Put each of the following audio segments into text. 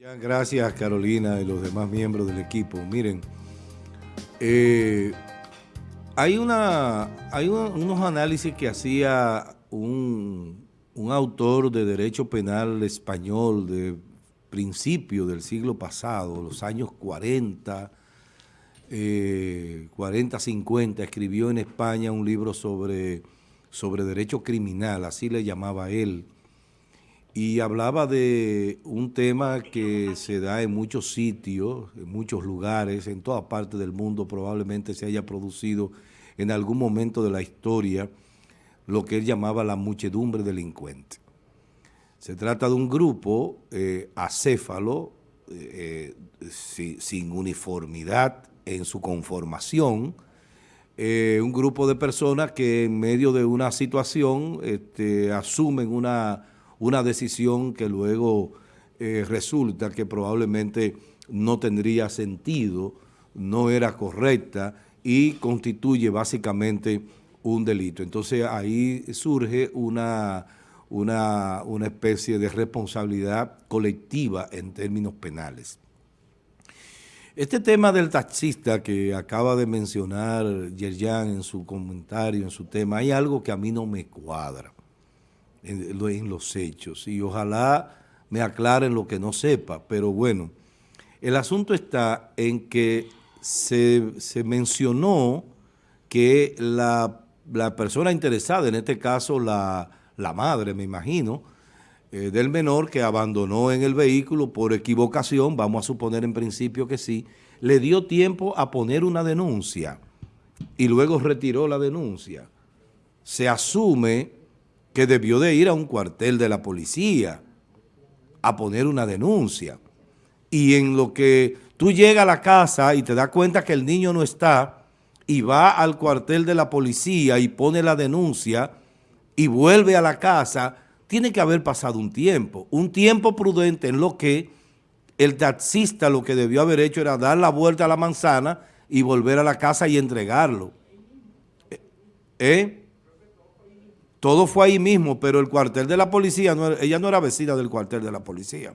Gracias Carolina y los demás miembros del equipo. Miren, eh, hay, una, hay unos análisis que hacía un, autor de derecho penal español de principio del siglo pasado, los años 40, 40, 50, escribió en España un libro sobre, sobre derecho criminal, así le llamaba él, y hablaba de un tema que se da en muchos sitios, en muchos lugares, en toda parte del mundo probablemente se haya producido en algún momento de la historia lo que él llamaba la muchedumbre delincuente. Se trata de un grupo eh, acéfalo, eh, sin uniformidad en su conformación, eh, un grupo de personas que en medio de una situación este, asumen una una decisión que luego eh, resulta que probablemente no tendría sentido, no era correcta y constituye básicamente un delito. Entonces ahí surge una, una, una especie de responsabilidad colectiva en términos penales. Este tema del taxista que acaba de mencionar Yerjan en su comentario, en su tema, hay algo que a mí no me cuadra en, los hechos y ojalá me aclaren lo que no sepa, pero bueno, el asunto está en que se, mencionó que la, persona interesada, en este caso la, madre, me imagino, eh, del menor que abandonó en el vehículo por equivocación, vamos a suponer en principio que sí, le dio tiempo a poner una denuncia y luego retiró la denuncia. Se asume que debió de ir a un cuartel de la policía a poner una denuncia. Y en lo que tú llegas a la casa y te das cuenta que el niño no está y va al cuartel de la policía y pone la denuncia y vuelve a la casa, tiene que haber pasado un tiempo, un tiempo prudente en lo que el taxista lo que debió haber hecho era dar la vuelta a la manzana y volver a la casa y entregarlo. ¿Eh? Todo fue ahí mismo, pero el cuartel de la policía, ella no era vecina del cuartel de la policía.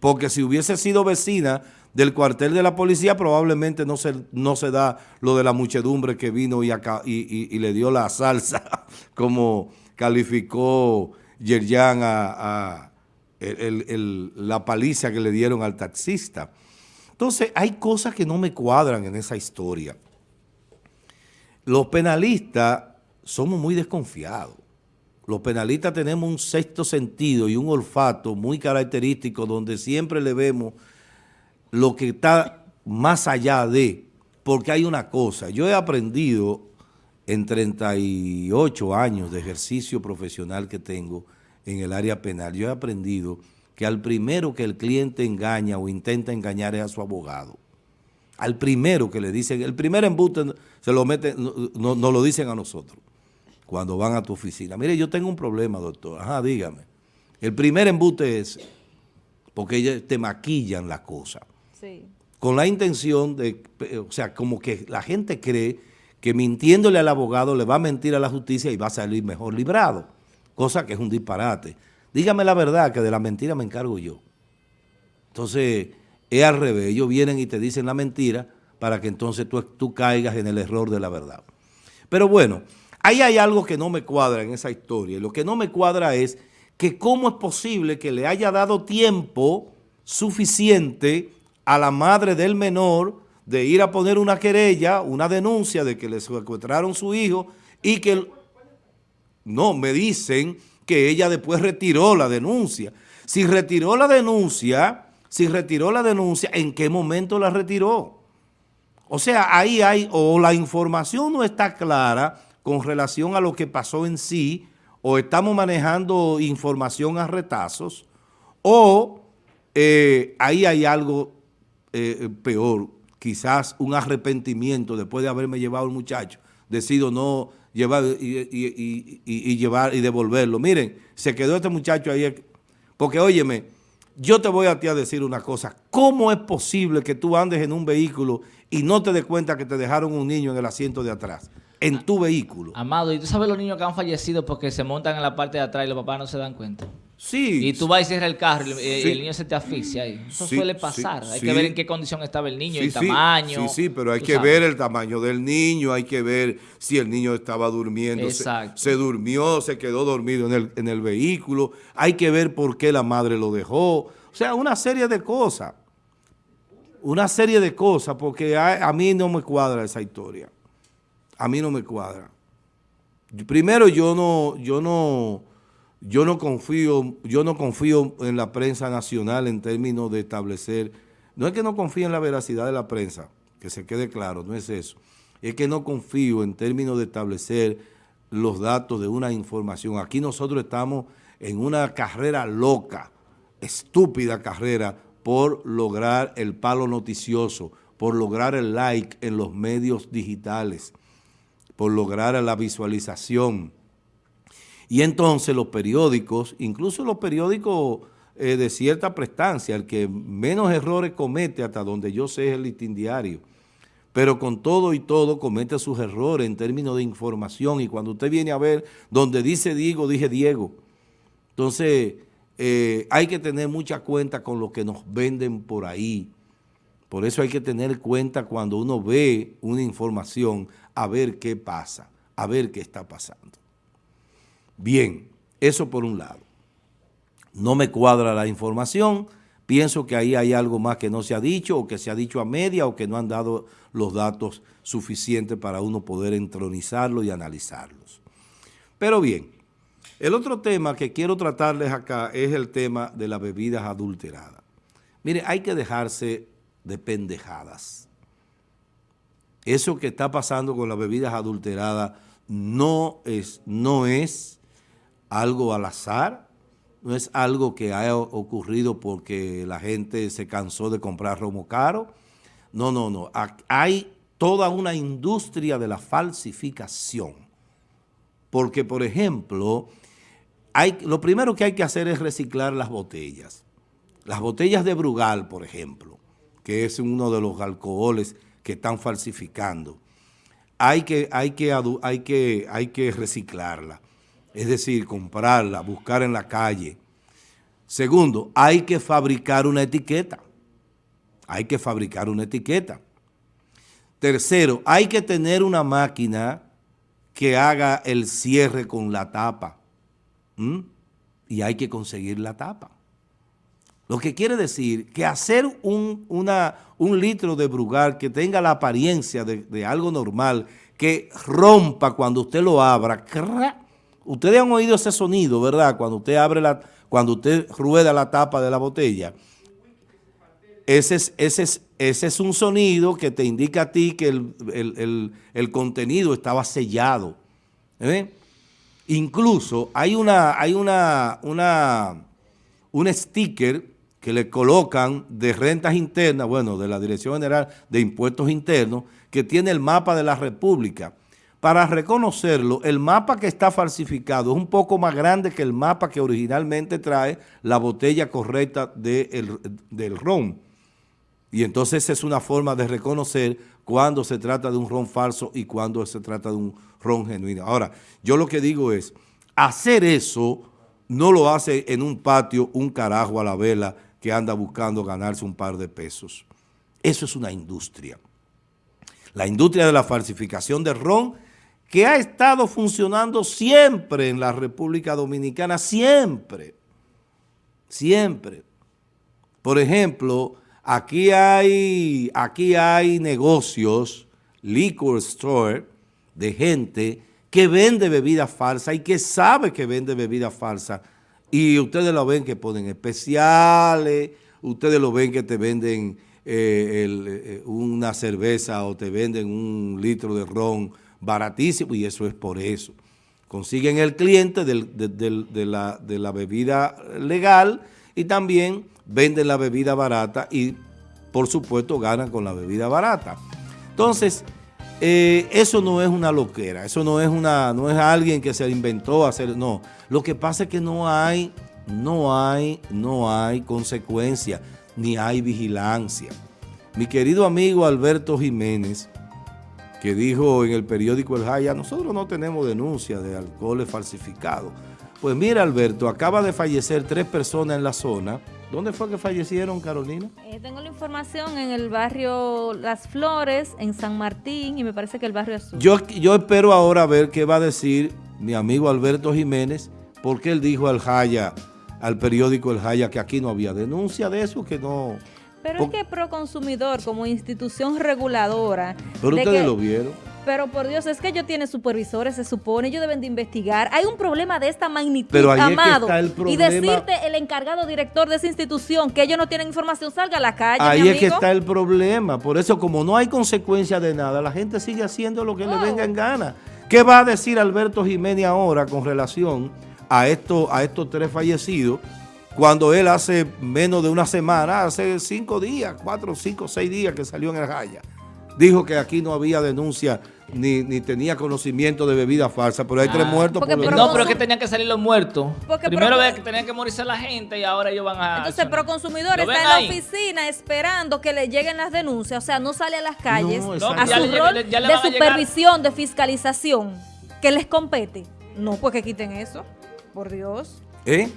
Porque si hubiese sido vecina del cuartel de la policía, probablemente no se, no se da lo de la muchedumbre que vino y, acá, y, le dio la salsa, como calificó Yerjan a, la paliza que le dieron al taxista. Entonces, hay cosas que no me cuadran en esa historia. Los penalistas somos muy desconfiados. Los penalistas tenemos un sexto sentido y un olfato muy característico donde siempre le vemos lo que está más allá de, porque hay una cosa, yo he aprendido en 38 años de ejercicio profesional que tengo en el área penal, yo he aprendido que al primero que el cliente engaña o intenta engañar es a su abogado. Al primero que le dicen, el primer embuste se lo meten, no, no lo dicen a nosotros cuando van a tu oficina. Mire, yo tengo un problema, doctor. Ajá, dígame. El primer embute es porque ellos te maquillan la cosa. Sí. Con la intención de, o sea, como que la gente cree que mintiéndole al abogado le va a mentir a la justicia y va a salir mejor librado, cosa que es un disparate. Dígame la verdad, que de la mentira me encargo yo. Entonces, es al revés, ellos vienen y te dicen la mentira para que entonces tú, tú caigas en el error de la verdad. Pero bueno, Ahí hay algo que no me cuadra en esa historia. Lo que no me cuadra es que cómo es posible que le haya dado tiempo suficiente a la madre del menor de ir a poner una querella, una denuncia de que le secuestraron su hijo y que... No, me dicen que ella después retiró la denuncia. Si retiró la denuncia, si retiró la denuncia, ¿en qué momento la retiró? O sea, ahí hay, o la información no está clara, con relación a lo que pasó en sí, o estamos manejando información a retazos, o eh, ahí hay algo eh, peor, quizás un arrepentimiento después de haberme llevado el muchacho, decido no llevar y, llevar y devolverlo. Miren, se quedó este muchacho ahí, porque óyeme, yo te voy a ti a decir una cosa, ¿cómo es posible que tú andes en un vehículo y no te des cuenta que te dejaron un niño en el asiento de atrás? En tu vehículo. Amado, ¿y tú sabes los niños que han fallecido porque se montan en la parte de atrás y los papás no se dan cuenta? Sí. Y tú vas y cierras el carro y el niño se te asfixia. Eso suele pasar. hay que ver en qué condición estaba el niño, el tamaño. Sí, sí, pero hay que ver el tamaño del niño, hay que ver si el niño estaba durmiendo, se, se, durmió, se quedó dormido en el, en el vehículo, hay que ver por qué la madre lo dejó. O sea, una serie de cosas. Una serie de cosas, porque a mí no me cuadra esa historia. A mí no me cuadra. Primero, yo no, yo no yo no confío, yo no confío en la prensa nacional en términos de establecer, no es que no confíe en la veracidad de la prensa, que se quede claro, no es eso, es que no confío en términos de establecer los datos de una información. Aquí nosotros estamos en una carrera loca, estúpida carrera, por lograr el palo noticioso, por lograr el like en los medios digitales, por lograr la visualización, y entonces los periódicos, incluso los periódicos eh, de cierta prestancia, el que menos errores comete hasta donde yo sé es el listín diario, pero con todo y todo comete sus errores en términos de información y cuando usted viene a ver donde dice Diego, dije Diego. Entonces eh, hay que tener mucha cuenta con lo que nos venden por ahí. Por eso hay que tener cuenta cuando uno ve una información a ver qué pasa, a ver qué está pasando. Bien, eso por un lado. No me cuadra la información, pienso que ahí hay algo más que no se ha dicho o que se ha dicho a media o que no han dado los datos suficientes para uno poder entronizarlos y analizarlos. Pero bien, el otro tema que quiero tratarles acá es el tema de las bebidas adulteradas. Mire, hay que dejarse de pendejadas. Eso que está pasando con las bebidas adulteradas no es, no es algo al azar, no es algo que haya ocurrido porque la gente se cansó de comprar romo caro. No, no, no. Hay toda una industria de la falsificación. Porque, por ejemplo, hay, lo primero que hay que hacer es reciclar las botellas. Las botellas de Brugal, por ejemplo, que es uno de los alcoholes que están falsificando. Hay que, hay que, hay que, hay que reciclarla es decir, comprarla, buscar en la calle. Segundo, hay que fabricar una etiqueta. Hay que fabricar una etiqueta. Tercero, hay que tener una máquina que haga el cierre con la tapa. Y hay que conseguir la tapa. Lo que quiere decir que hacer un, un litro de brugal que tenga la apariencia de, algo normal, que rompa cuando usted lo abra, Ustedes han oído ese sonido, ¿verdad? Cuando usted abre la, cuando usted rueda la tapa de la botella. Ese es, ese es, ese es un sonido que te indica a ti que el, contenido estaba sellado. ¿eh? Incluso hay una, hay una, una, un sticker que le colocan de rentas internas, bueno, de la Dirección General de Impuestos Internos, que tiene el mapa de la República para reconocerlo, el mapa que está falsificado es un poco más grande que el mapa que originalmente trae la botella correcta del ron. Y entonces es una forma de reconocer cuando se trata de un ron falso y cuando se trata de un ron genuino. Ahora, yo lo que digo es, hacer eso no lo hace en un patio un carajo a la vela que anda buscando ganarse un par de pesos. Eso es una industria. La industria de la falsificación de ron que ha estado funcionando siempre en la República Dominicana, siempre, siempre. Por ejemplo, aquí hay, aquí hay negocios, liquor store, de gente que vende bebidas falsas y que sabe que vende bebidas falsas. Y ustedes lo ven que ponen especiales, ustedes lo ven que te venden eh, eh, una cerveza o te venden un litro de ron baratísimo y eso es por eso. Consiguen el cliente de, la, de la bebida legal y también venden la bebida barata y por supuesto ganan con la bebida barata. Entonces, eh, eso no es una loquera, eso no es una, no es alguien que se inventó hacer, no. Lo que pasa es que no hay, no hay, no hay consecuencia, ni hay vigilancia. Mi querido amigo Alberto Jiménez que dijo en el periódico El Jaya, nosotros no tenemos denuncia de alcoholes falsificados. Pues mira, Alberto, acaba de fallecer tres personas en la zona. ¿Dónde fue que fallecieron, Carolina? Eh, tengo la información en el barrio Las Flores, en San Martín, y me parece que el barrio Azul. Yo, yo espero ahora ver qué va a decir mi amigo Alberto Jiménez, porque él dijo al Jaya, al periódico El Jaya, que aquí no había denuncia de eso, que no... Pero es que Proconsumidor, como institución reguladora... Pero ustedes lo vieron. Pero por Dios, es que ellos tienen supervisores, se supone, ellos deben de investigar. Hay un problema de esta magnitud, Pero amado. y decirte el encargado director de esa institución que ellos no tienen información, salga a la calle, Ahí es que está el problema. Por eso, como no hay consecuencia de nada, la gente sigue haciendo lo que le venga en gana. ¿Qué va a decir Alberto Jiménez ahora con relación a, esto, a estos tres fallecidos? Cuando él hace menos de una semana, hace cinco días, cuatro, cinco, seis días que salió en el Jaya dijo que aquí no había denuncia ni, ni tenía conocimiento de bebida falsa, pero hay tres ah. muertos por No, pero es que tenían que salir los muertos. Primero ve que tenían que morirse la gente y ahora ellos van a... Entonces, Proconsumidor está en la oficina esperando que le lleguen las denuncias, o sea, no sale a las calles a su rol de supervisión, de fiscalización, que les compete. No, pues que quiten eso, por Dios. ¿Eh?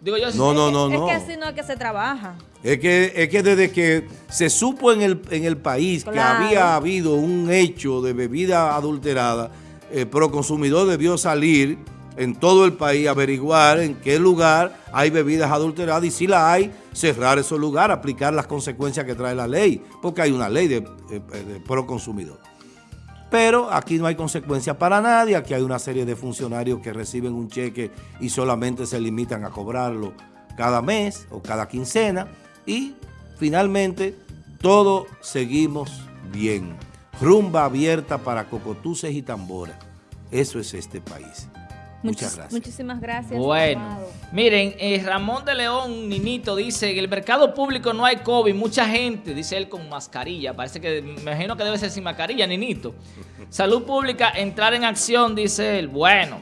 Digo yo, no, no, no, no. Es que así no es que se trabaja. Es que, es que desde que se supo en el, en el país que había habido un hecho de bebida adulterada, el Proconsumidor debió salir en todo el país, averiguar en qué lugar hay bebidas adulteradas y si la hay, cerrar esos lugares, aplicar las consecuencias que trae la ley, porque hay una ley de, de, de Proconsumidor. Pero aquí no hay consecuencias para nadie, aquí hay una serie de funcionarios que reciben un cheque y solamente se limitan a cobrarlo cada mes o cada quincena y finalmente todos seguimos bien. Rumba abierta para cocotuces y tamboras. Eso es este país. Muchas gracias. Muchísimas gracias. Bueno, miren, eh, Ramón de León, Ninito, dice, en el mercado público no hay COVID, mucha gente, dice él con mascarilla, parece que, me imagino que debe ser sin mascarilla, Ninito. Salud pública, entrar en acción, dice él. Bueno,